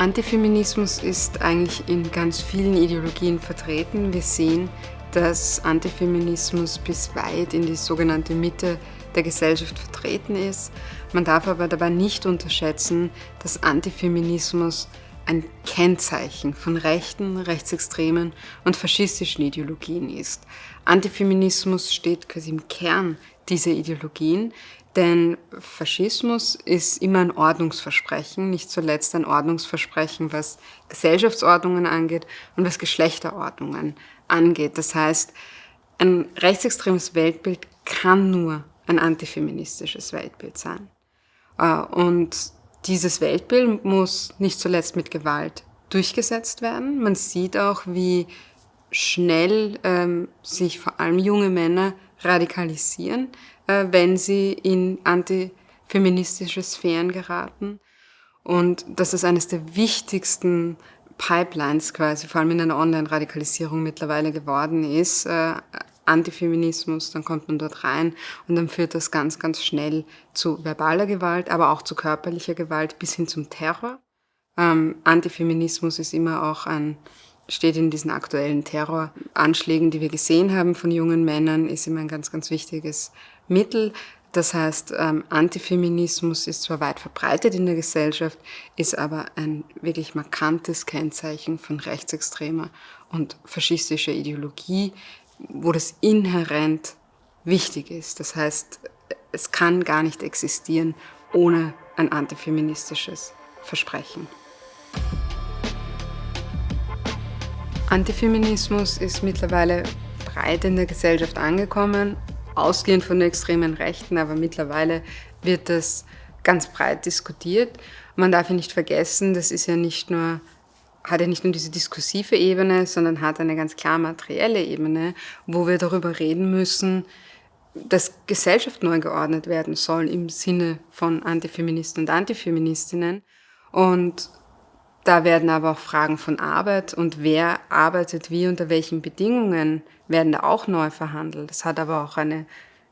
Antifeminismus ist eigentlich in ganz vielen Ideologien vertreten. Wir sehen, dass Antifeminismus bis weit in die sogenannte Mitte der Gesellschaft vertreten ist. Man darf aber dabei nicht unterschätzen, dass Antifeminismus ein Kennzeichen von rechten, rechtsextremen und faschistischen Ideologien ist. Antifeminismus steht quasi im Kern dieser Ideologien, denn Faschismus ist immer ein Ordnungsversprechen, nicht zuletzt ein Ordnungsversprechen, was Gesellschaftsordnungen angeht und was Geschlechterordnungen angeht. Das heißt, ein rechtsextremes Weltbild kann nur ein antifeministisches Weltbild sein. Äh, und dieses Weltbild muss nicht zuletzt mit Gewalt durchgesetzt werden. Man sieht auch, wie schnell ähm, sich vor allem junge Männer radikalisieren, äh, wenn sie in antifeministische Sphären geraten. Und das ist eines der wichtigsten Pipelines quasi, vor allem in einer Online-Radikalisierung mittlerweile geworden ist. Äh, Antifeminismus, dann kommt man dort rein und dann führt das ganz, ganz schnell zu verbaler Gewalt, aber auch zu körperlicher Gewalt bis hin zum Terror. Ähm, Antifeminismus ist immer auch ein steht in diesen aktuellen Terroranschlägen, die wir gesehen haben von jungen Männern, ist immer ein ganz, ganz wichtiges Mittel. Das heißt, ähm, Antifeminismus ist zwar weit verbreitet in der Gesellschaft, ist aber ein wirklich markantes Kennzeichen von rechtsextremer und faschistischer Ideologie, wo das inhärent wichtig ist. Das heißt, es kann gar nicht existieren ohne ein antifeministisches Versprechen. Antifeminismus ist mittlerweile breit in der Gesellschaft angekommen, ausgehend von der extremen Rechten, aber mittlerweile wird das ganz breit diskutiert. Man darf ja nicht vergessen, das ist ja nicht nur, hat ja nicht nur diese diskursive Ebene, sondern hat eine ganz klar materielle Ebene, wo wir darüber reden müssen, dass Gesellschaft neu geordnet werden soll im Sinne von Antifeministen und Antifeministinnen. Und da werden aber auch Fragen von Arbeit und wer arbeitet wie, unter welchen Bedingungen werden da auch neu verhandelt. Das hat aber auch eine,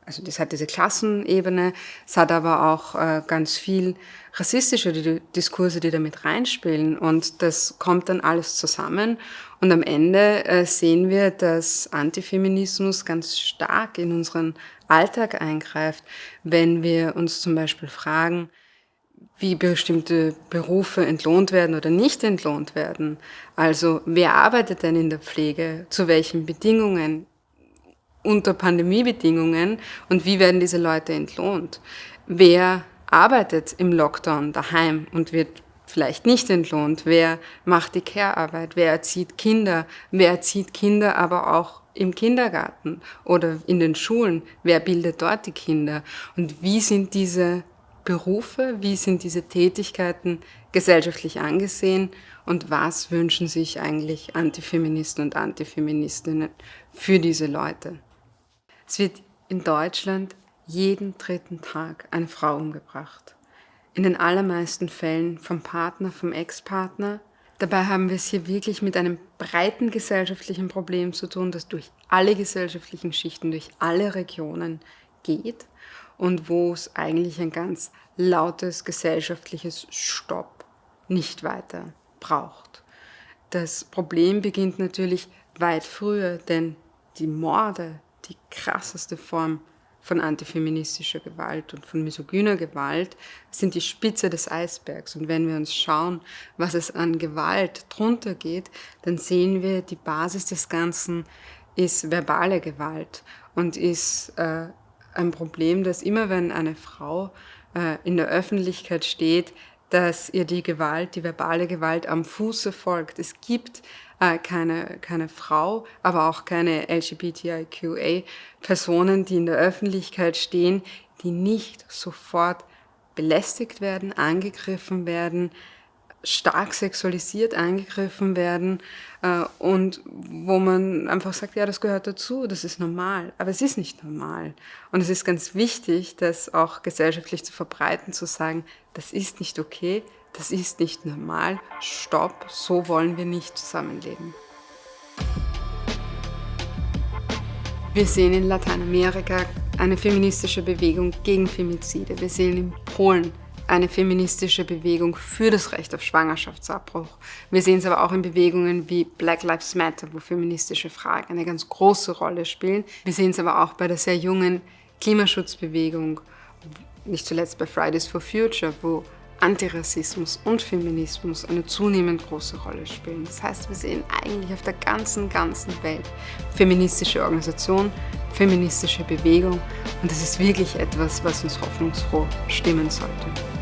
also das hat diese Klassenebene, es hat aber auch äh, ganz viel rassistische Diskurse, die damit reinspielen. Und das kommt dann alles zusammen. Und am Ende äh, sehen wir, dass Antifeminismus ganz stark in unseren Alltag eingreift, wenn wir uns zum Beispiel fragen, wie bestimmte Berufe entlohnt werden oder nicht entlohnt werden. Also wer arbeitet denn in der Pflege, zu welchen Bedingungen, unter Pandemiebedingungen und wie werden diese Leute entlohnt? Wer arbeitet im Lockdown daheim und wird vielleicht nicht entlohnt? Wer macht die Care-Arbeit? Wer erzieht Kinder? Wer erzieht Kinder aber auch im Kindergarten oder in den Schulen? Wer bildet dort die Kinder? Und wie sind diese Berufe, wie sind diese Tätigkeiten gesellschaftlich angesehen und was wünschen sich eigentlich Antifeministen und Antifeministinnen für diese Leute. Es wird in Deutschland jeden dritten Tag eine Frau umgebracht. In den allermeisten Fällen vom Partner, vom Ex-Partner. Dabei haben wir es hier wirklich mit einem breiten gesellschaftlichen Problem zu tun, das durch alle gesellschaftlichen Schichten, durch alle Regionen geht und wo es eigentlich ein ganz lautes gesellschaftliches Stopp nicht weiter braucht. Das Problem beginnt natürlich weit früher, denn die Morde, die krasseste Form von antifeministischer Gewalt und von misogyner Gewalt sind die Spitze des Eisbergs. Und wenn wir uns schauen, was es an Gewalt drunter geht, dann sehen wir, die Basis des Ganzen ist verbale Gewalt und ist äh, ein Problem, dass immer wenn eine Frau äh, in der Öffentlichkeit steht, dass ihr die Gewalt, die verbale Gewalt am Fuße folgt. Es gibt äh, keine, keine Frau, aber auch keine LGBTIQA-Personen, die in der Öffentlichkeit stehen, die nicht sofort belästigt werden, angegriffen werden, stark sexualisiert angegriffen werden äh, und wo man einfach sagt, ja, das gehört dazu, das ist normal. Aber es ist nicht normal. Und es ist ganz wichtig, das auch gesellschaftlich zu verbreiten, zu sagen, das ist nicht okay, das ist nicht normal, stopp, so wollen wir nicht zusammenleben. Wir sehen in Lateinamerika eine feministische Bewegung gegen Femizide. Wir sehen in Polen eine feministische Bewegung für das Recht auf Schwangerschaftsabbruch. Wir sehen es aber auch in Bewegungen wie Black Lives Matter, wo feministische Fragen eine ganz große Rolle spielen. Wir sehen es aber auch bei der sehr jungen Klimaschutzbewegung, nicht zuletzt bei Fridays for Future, wo Antirassismus und Feminismus eine zunehmend große Rolle spielen. Das heißt, wir sehen eigentlich auf der ganzen, ganzen Welt feministische Organisation, feministische Bewegung und das ist wirklich etwas, was uns hoffnungsfroh stimmen sollte.